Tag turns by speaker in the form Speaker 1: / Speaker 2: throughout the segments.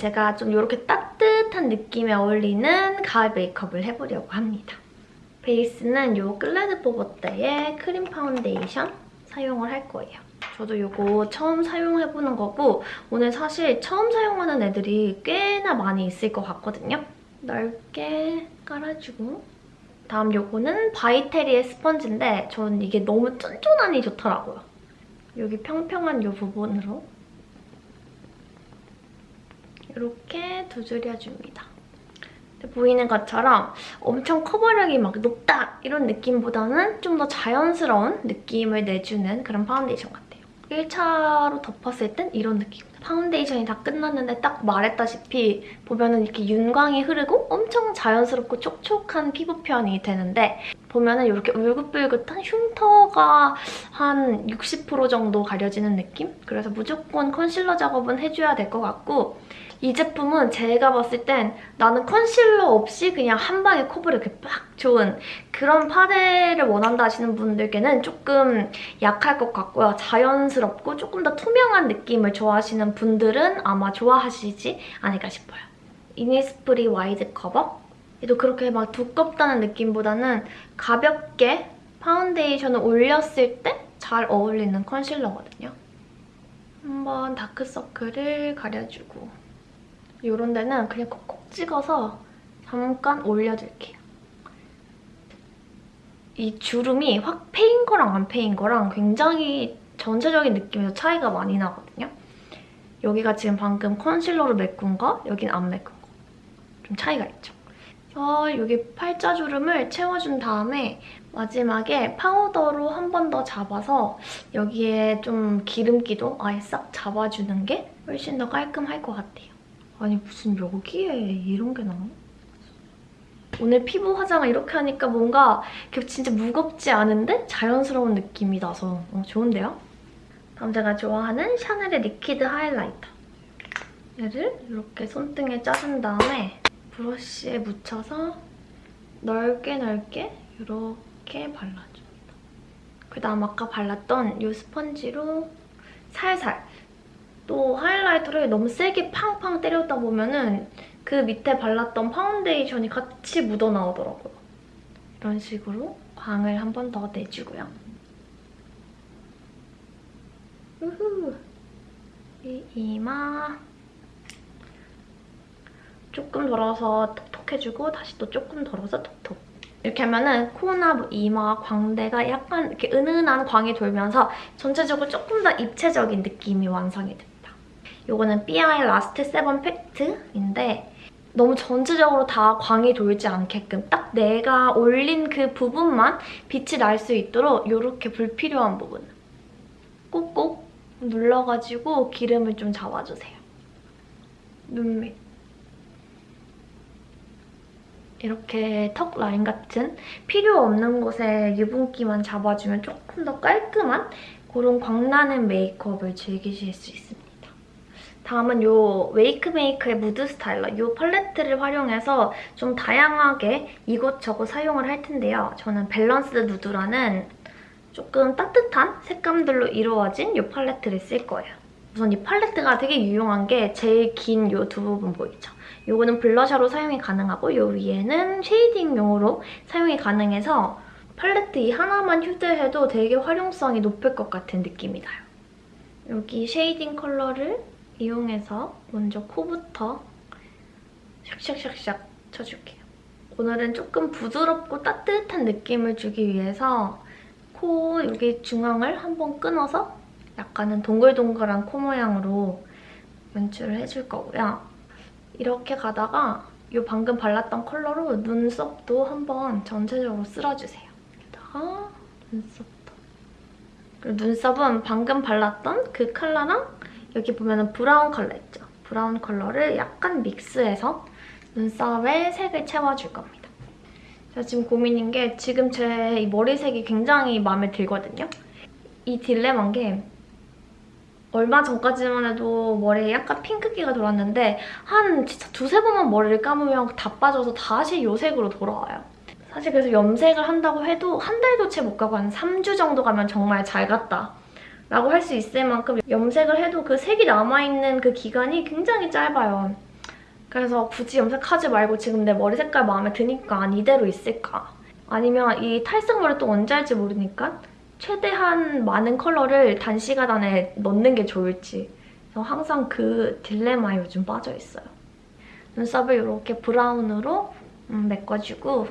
Speaker 1: 제가 좀 이렇게 따뜻한 느낌에 어울리는 가을 메이크업을 해보려고 합니다. 베이스는 이 끌레드뽀 보떼의 크림 파운데이션 사용을 할 거예요. 저도 이거 처음 사용해보는 거고 오늘 사실 처음 사용하는 애들이 꽤나 많이 있을 것 같거든요. 넓게 깔아주고 다음 요거는 바이테리의 스펀지인데 저는 이게 너무 쫀쫀하니 좋더라고요. 여기 평평한 이 부분으로 이렇게 두드려줍니다. 보이는 것처럼 엄청 커버력이 막 높다 이런 느낌보다는 좀 더 자연스러운 느낌을 내주는 그런 파운데이션 같아요. 1차로 덮었을 땐 이런 느낌. 파운데이션이 다 끝났는데 딱 말했다시피 보면은 이렇게 윤광이 흐르고 엄청 자연스럽고 촉촉한 피부 표현이 되는데 보면은 이렇게 울긋불긋한 흉터가 한 60% 정도 가려지는 느낌? 그래서 무조건 컨실러 작업은 해줘야 될 것 같고 이 제품은 제가 봤을 땐 나는 컨실러 없이 그냥 한 방에 커버력이 빡 좋은 그런 파데를 원한다 하시는 분들께는 조금 약할 것 같고요. 자연스럽고 조금 더 투명한 느낌을 좋아하시는 분들은 아마 좋아하시지 않을까 싶어요. 이니스프리 와이드 커버 얘도 그렇게 막 두껍다는 느낌보다는 가볍게 파운데이션을 올렸을 때 잘 어울리는 컨실러거든요. 한번 다크서클을 가려주고 이런 데는 그냥 콕콕 찍어서 잠깐 올려줄게요. 이 주름이 확 패인 거랑 안 패인 거랑 굉장히 전체적인 느낌에서 차이가 많이 나거든요. 여기가 지금 방금 컨실러로 메꾼 거, 여긴 안 메꾼 거. 좀 차이가 있죠. 그래서 여기 팔자 주름을 채워준 다음에 마지막에 파우더로 한 번 더 잡아서 여기에 좀 기름기도 아예 싹 잡아주는 게 훨씬 더 깔끔할 것 같아요. 아니 무슨 여기에 이런 게 나와? 오늘 피부 화장을 이렇게 하니까 뭔가 진짜 무겁지 않은데 자연스러운 느낌이 나서 어, 좋은데요? 다음 제가 좋아하는 샤넬의 리퀴드 하이라이터. 얘를 이렇게 손등에 짜준 다음에 브러쉬에 묻혀서 넓게 넓게 이렇게 발라줍니다. 그다음 아까 발랐던 이 스펀지로 살살 또 하이라이터를 너무 세게 팡팡 때렸다 보면은 그 밑에 발랐던 파운데이션이 같이 묻어나오더라고요. 이런 식으로 광을 한 번 더 내주고요. 우후. 이 이마 조금 덜어서 톡톡 해주고 다시 또 조금 덜어서 톡톡 이렇게 하면은 코나 뭐 이마, 광대가 약간 이렇게 은은한 광이 돌면서 전체적으로 조금 더 입체적인 느낌이 완성이 됩니다. 이거는 삐아의 라스트 세범 팩트인데 너무 전체적으로 다 광이 돌지 않게끔 딱 내가 올린 그 부분만 빛이 날 수 있도록 이렇게 불필요한 부분 꾹꾹 눌러가지고 기름을 좀 잡아주세요. 눈 밑. 이렇게 턱 라인 같은 필요 없는 곳에 유분기만 잡아주면 조금 더 깔끔한 그런 광나는 메이크업을 즐기실 수 있습니 다. 다음은 이 웨이크메이크의 무드 스타일러 이 팔레트를 활용해서 좀 다양하게 이곳저곳 사용을 할 텐데요. 저는 밸런스 누드라는 조금 따뜻한 색감들로 이루어진 이 팔레트를 쓸 거예요. 우선 이 팔레트가 되게 유용한 게 제일 긴 이 두 부분 보이죠? 이거는 블러셔로 사용이 가능하고 이 위에는 쉐이딩용으로 사용이 가능해서 팔레트 이 하나만 휴대해도 되게 활용성이 높을 것 같은 느낌이 나요. 여기 쉐이딩 컬러를 이용해서 먼저 코부터 샥샥샥샥 쳐줄게요. 오늘은 조금 부드럽고 따뜻한 느낌을 주기 위해서 코 여기 중앙을 한번 끊어서 약간은 동글동글한 코 모양으로 연출을 해줄 거고요. 이렇게 가다가 이 방금 발랐던 컬러로 눈썹도 한번 전체적으로 쓸어주세요. 여기다가 눈썹도. 그리고 눈썹은 방금 발랐던 그 컬러랑 여기 보면 브라운 컬러 있죠? 브라운 컬러를 약간 믹스해서 눈썹에 색을 채워줄 겁니다. 제가 지금 고민인 게 지금 제 머리색이 굉장히 마음에 들거든요. 이 딜레마인 게 얼마 전까지만 해도 머리에 약간 핑크기가 돌았는데 한 진짜 두세 번만 머리를 감으면 다 빠져서 다시 요 색으로 돌아와요. 사실 그래서 염색을 한다고 해도 한 달도 채 못 가고 한 3주 정도 가면 정말 잘 갔다 라고 할 수 있을 만큼 염색을 해도 그 색이 남아있는 그 기간이 굉장히 짧아요. 그래서 굳이 염색하지 말고 지금 내 머리 색깔 마음에 드니까 이대로 있을까? 아니면 이 탈색 머리 또 언제 할지 모르니까 최대한 많은 컬러를 단시간 안에 넣는 게 좋을지 그래서 항상 그 딜레마에 요즘 빠져있어요. 눈썹을 이렇게 브라운으로 음, 메꿔주고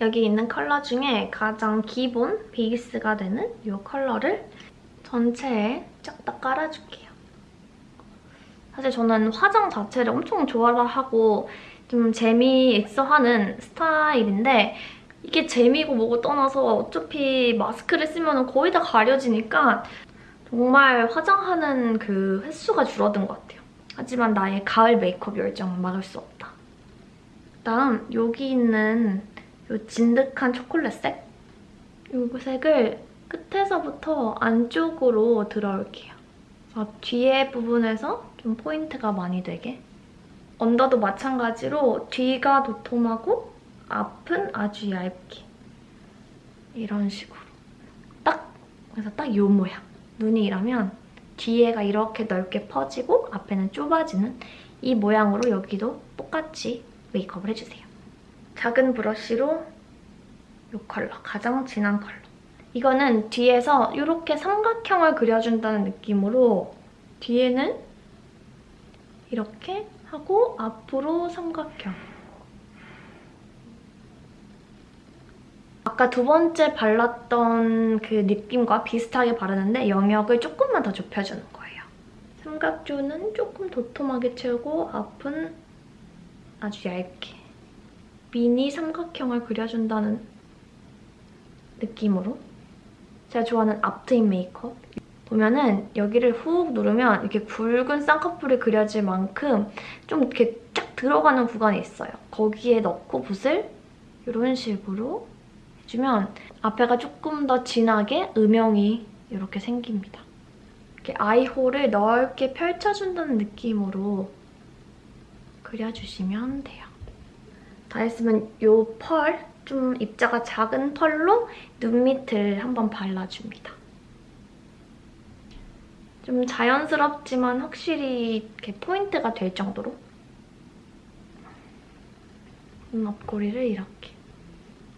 Speaker 1: 여기 있는 컬러 중에 가장 기본 베이스가 되는 이 컬러를 전체에 쫙 다 깔아줄게요. 사실 저는 화장 자체를 엄청 좋아하고 좀 재미있어 하는 스타일인데 이게 재미고 뭐고 떠나서 어차피 마스크를 쓰면 거의 다 가려지니까 정말 화장하는 그 횟수가 줄어든 것 같아요. 하지만 나의 가을 메이크업 열정은 막을 수 없다. 그다음 여기 있는 이 진득한 초콜릿 색 이 색을 끝에서부터 안쪽으로 들어올게요. 뒤에 부분에서 좀 포인트가 많이 되게 언더도 마찬가지로 뒤가 도톰하고 앞은 아주 얇게 이런 식으로 딱 그래서 딱 이 모양 눈이 이러면 뒤에가 이렇게 넓게 퍼지고 앞에는 좁아지는 이 모양으로 여기도 똑같이 메이크업을 해주세요. 작은 브러쉬로 이 컬러, 가장 진한 컬러. 이거는 뒤에서 이렇게 삼각형을 그려준다는 느낌으로 뒤에는 이렇게 하고 앞으로 삼각형. 아까 두 번째 발랐던 그 느낌과 비슷하게 바르는데 영역을 조금만 더 좁혀주는 거예요. 삼각존은 조금 도톰하게 채우고 앞은 아주 얇게 미니 삼각형을 그려준다는 느낌으로 제가 좋아하는 앞트임 메이크업 보면은 여기를 훅 누르면 이렇게 굵은 쌍꺼풀이 그려질 만큼 좀 이렇게 쫙 들어가는 구간이 있어요. 거기에 넣고 붓을 이런 식으로 해주면 앞에가 조금 더 진하게 음영이 이렇게 생깁니다. 이렇게 아이홀을 넓게 펼쳐준다는 느낌으로 그려주시면 돼요. 다 했으면 이 펄, 좀 입자가 작은 펄로 눈 밑을 한번 발라줍니다. 좀 자연스럽지만 확실히 이렇게 포인트가 될 정도로 눈 앞꼬리를 이렇게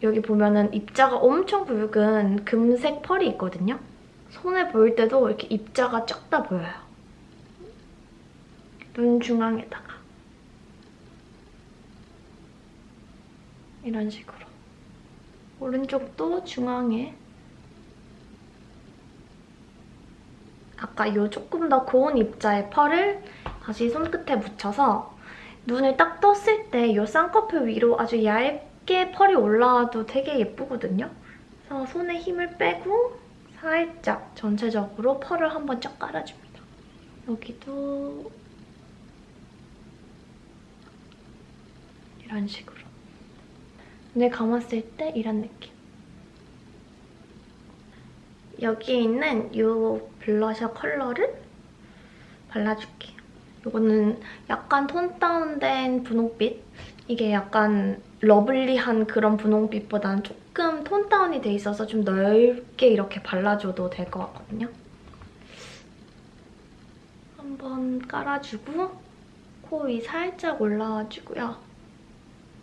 Speaker 1: 여기 보면은 입자가 엄청 붉은 금색 펄이 있거든요. 손에 보일 때도 이렇게 입자가 쫙다 보여요. 눈 중앙에다가 이런 식으로 오른쪽도 중앙에 아까 이 조금 더 고운 입자의 펄을 다시 손끝에 묻혀서 눈을 딱 떴을 때이 쌍꺼풀 위로 아주 얇게 펄이 올라와도 되게 예쁘거든요. 그래서 손에 힘을 빼고 살짝 전체적으로 펄을 한번 쫙 깔아줍니다. 여기도 이런 식으로. 눈을 감았을 때 이런 느낌. 여기 있는 이 블러셔 컬러를 발라줄게요. 이거는 약간 tone down된 분홍빛. 이게 약간 lovely한 그런 분홍빛보다는 조금 tone down이 돼 있어서 좀 넓게 이렇게 발라줘도 될 것 같거든요. 한번 깔아주고 코 위 살짝 올라와주고요.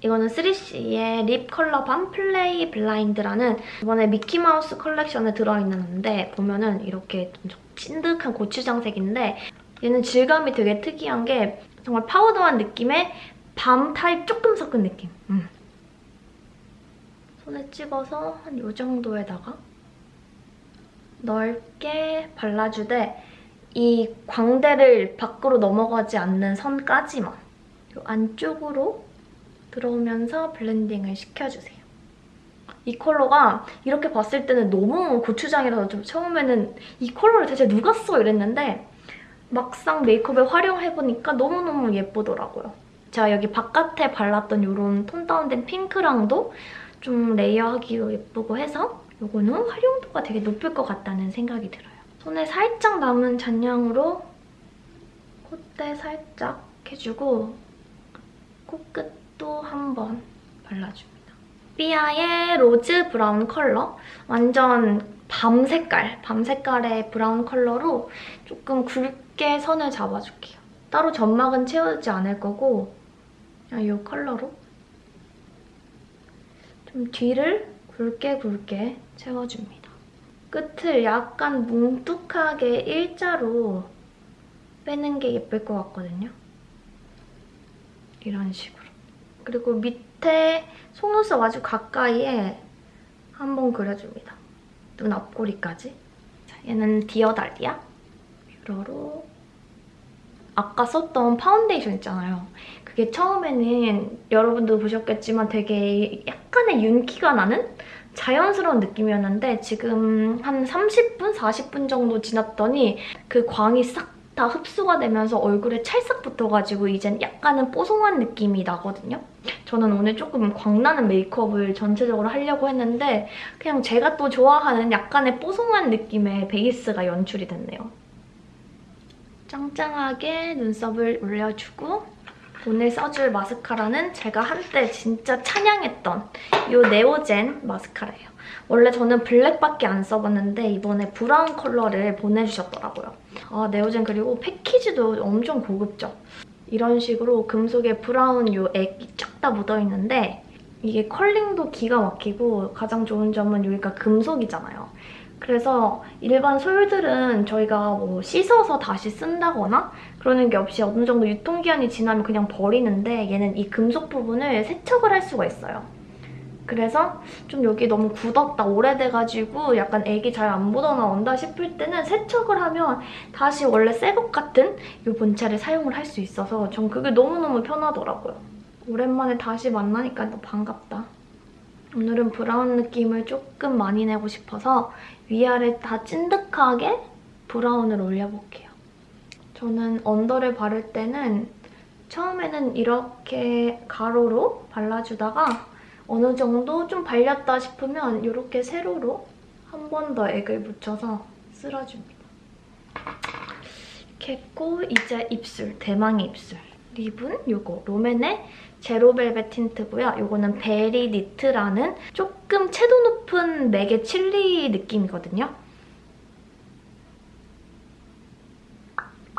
Speaker 1: 이거는 3CE의 lip color balm play blind라는 이번에 미키마우스 컬렉션에 들어있는 건데 보면은 이렇게 좀 찐득한 고추장색인데 얘는 질감이 되게 특이한 게 정말 파우더한 느낌의 balm 타입 조금 섞은 느낌. 음. 손에 찍어서 한 이 정도에다가 넓게 발라주되 이 광대를 밖으로 넘어가지 않는 선까지만 이 안쪽으로 들어오면서 blending을 시켜주세요. 이 컬러가 이렇게 봤을 때는 너무 고추장이라서 좀 처음에는 이 컬러를 대체 누가 써 이랬는데 막상 메이크업에 활용해보니까 너무너무 예쁘더라고요. 제가 여기 바깥에 발랐던 이런 tone down된 핑크랑도 좀 layer하기도 예쁘고 해서 이거는 활용도가 되게 높을 것 같다는 생각이 들어요. 손에 살짝 남은 잔량으로 콧대 살짝 해주고 코끝 또 한 번 발라줍니다. 삐아의 rose brown 컬러. 완전 밤 색깔, 밤 색깔의 브라운 컬러로 조금 굵게 선을 잡아줄게요. 따로 점막은 채우지 않을 거고 그냥 이 컬러로 좀 뒤를 굵게 굵게 채워줍니다. 끝을 약간 뭉툭하게 일자로 빼는 게 예쁠 것 같거든요. 이런 식으로. 그리고 밑에 속눈썹 아주 가까이에 한번 그려줍니다. 눈 앞꼬리까지. 자, 얘는 디어달리아 뷰러로 아까 썼던 파운데이션 있잖아요. 그게 처음에는 여러분도 보셨겠지만 되게 약간의 윤기가 나는 자연스러운 느낌이었는데 지금 한 30분, 40분 정도 지났더니 그 광이 싹 다 흡수가 되면서 얼굴에 찰싹 붙어가지고 이젠 약간은 뽀송한 느낌이 나거든요. 저는 오늘 조금 광나는 메이크업을 전체적으로 하려고 했는데 그냥 제가 또 좋아하는 약간의 뽀송한 느낌의 베이스가 연출이 됐네요. 짱짱하게 눈썹을 올려주고 오늘 써줄 마스카라는 제가 한때 진짜 찬양했던 이 네오젠 마스카라예요. 원래 저는 블랙밖에 안 써봤는데 이번에 브라운 컬러를 보내주셨더라고요. 아 네오젠 그리고 패키지도 엄청 고급져. 이런 식으로 금속에 브라운 요 액이 쫙 다 묻어있는데 이게 curling도 기가 막히고 가장 좋은 점은 여기가 금속이잖아요. 그래서 일반 솔들은 저희가 뭐 씻어서 다시 쓴다거나 그러는 게 없이 어느 정도 유통기한이 지나면 그냥 버리는데 얘는 이 금속 부분을 세척을 할 수가 있어요. 그래서 좀 여기 너무 굳었다, 오래돼가지고 약간 액이 잘안 묻어나온다 싶을 때는 세척을 하면 다시 원래 새 것 같은 이 본체를 사용을 할 수 있어서 전 그게 너무너무 편하더라고요. 오랜만에 다시 만나니까 또 반갑다. 오늘은 브라운 느낌을 조금 많이 내고 싶어서 위아래 다 찐득하게 브라운을 올려볼게요. 저는 under를 바를 때는 처음에는 이렇게 가로로 발라주다가 어느 정도 좀 발렸다 싶으면 이렇게 세로로 한 번 더 액을 묻혀서 쓸어줍니다. 이렇게 했고 이제 입술, 대망의 입술. lip은 이거 롬앤의 zero velvet tint고요. 이거는 berry knit라는 조금 채도 높은 맥의 칠리 느낌이거든요.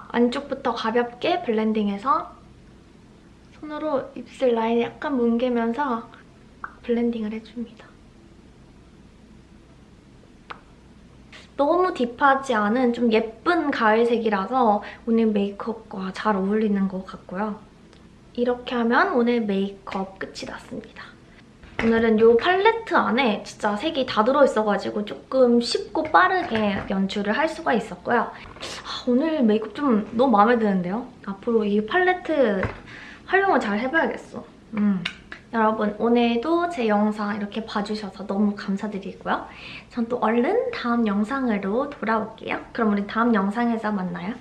Speaker 1: 안쪽부터 가볍게 blending해서 손으로 입술 라인을 약간 뭉개면서 blending을 해줍니다. 너무 deep하지 않은 좀 예쁜 가을색이라서 오늘 메이크업과 잘 어울리는 것 같고요. 이렇게 하면 오늘 메이크업 끝이 났습니다. 오늘은 이 팔레트 안에 진짜 색이 다 들어있어가지고 조금 쉽고 빠르게 연출을 할 수가 있었고요. 아, 오늘 메이크업 좀 너무 마음에 드는데요? 앞으로 이 팔레트 활용을 잘 해봐야겠어. 음. 여러분 오늘도 제 영상 이렇게 봐주셔서 너무 감사드리고요. 전 또 얼른 다음 영상으로 돌아올게요. 그럼 우리 다음 영상에서 만나요.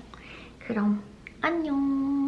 Speaker 1: 그럼 안녕.